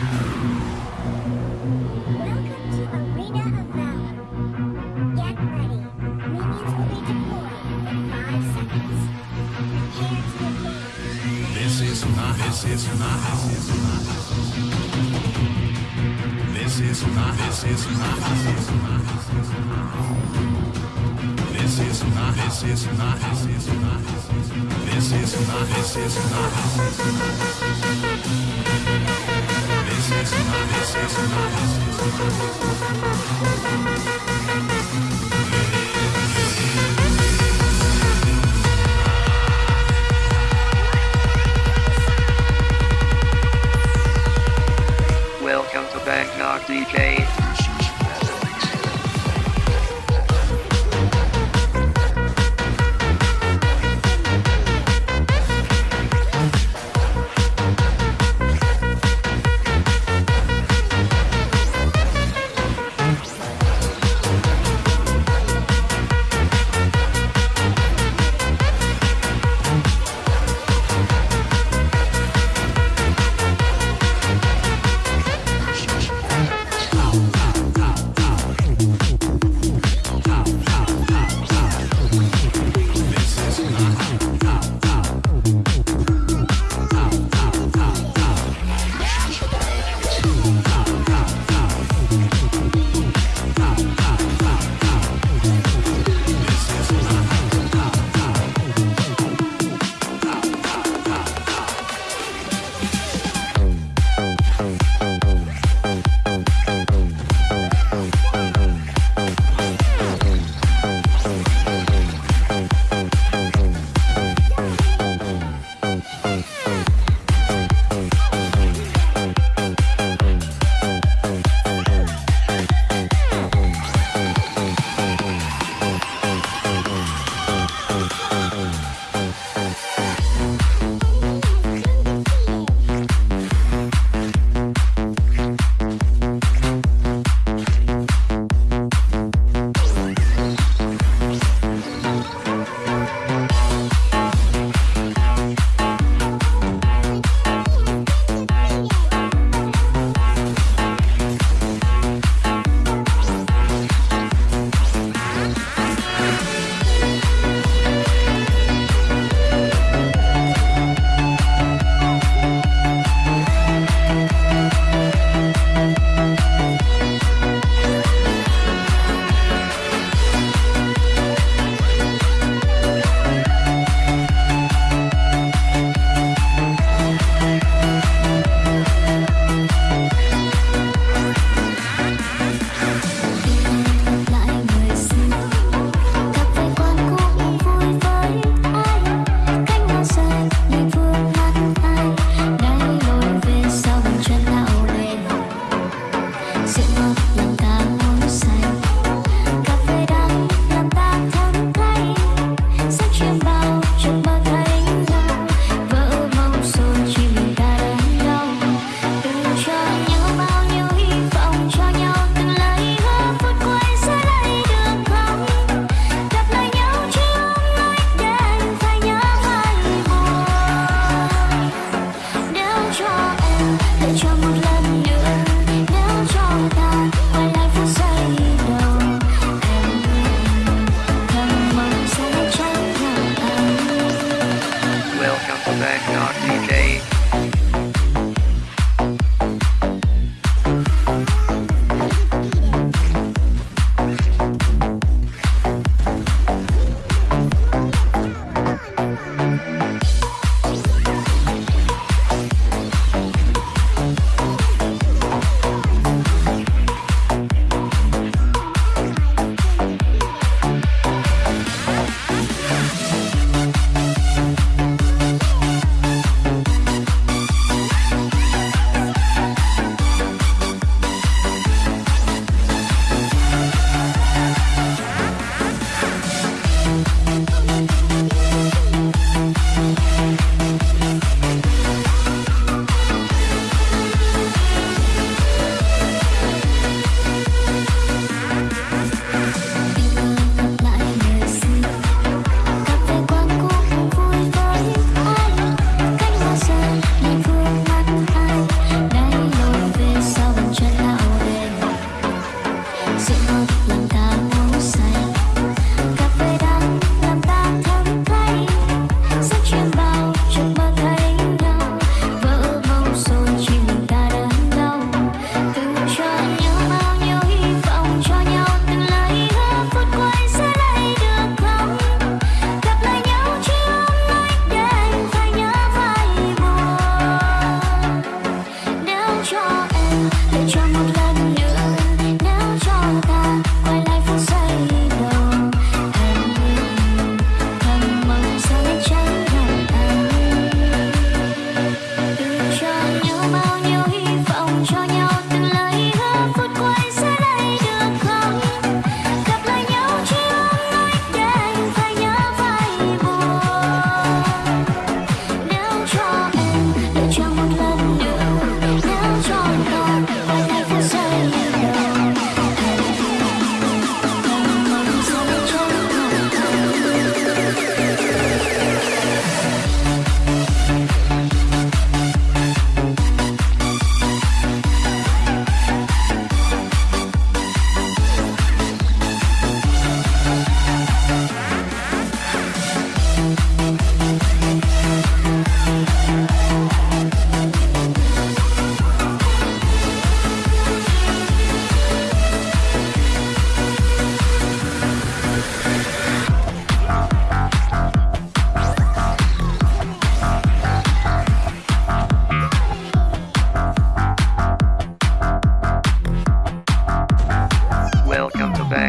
This is not. This is not. This is not. This is not. This is not. This is not. This is not. This is not. Welcome to Bangkok DJ.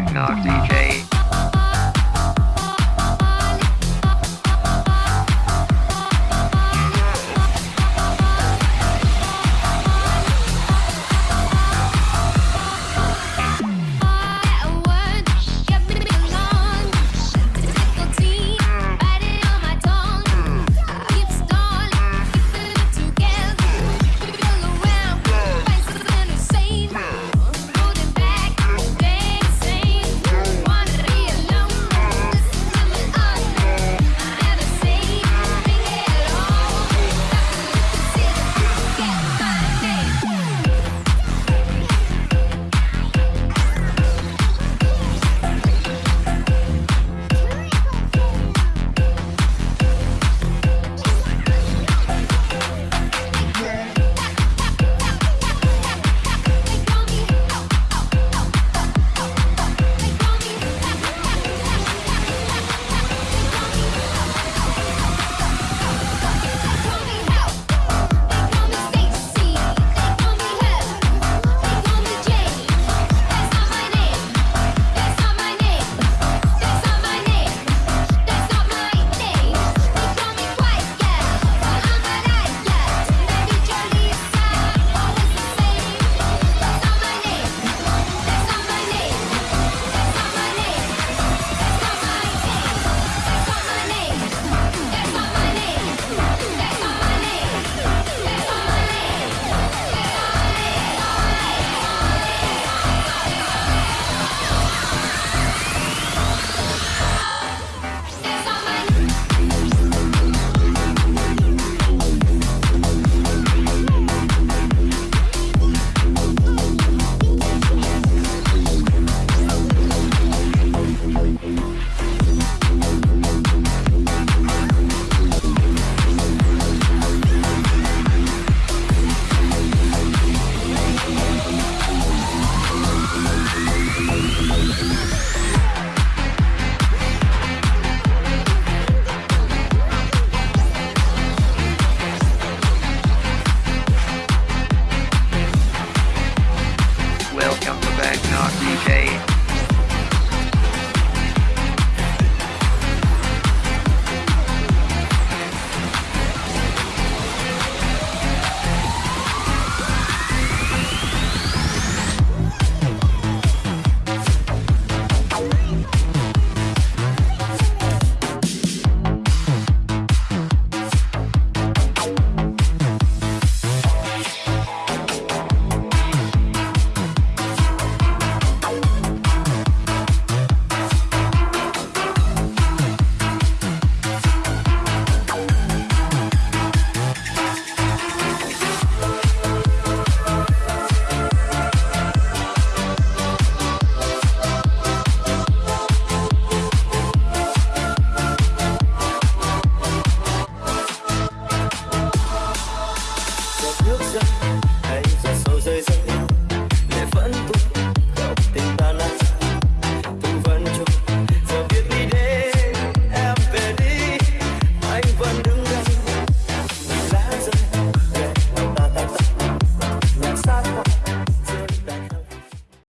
Knock Knock DJ.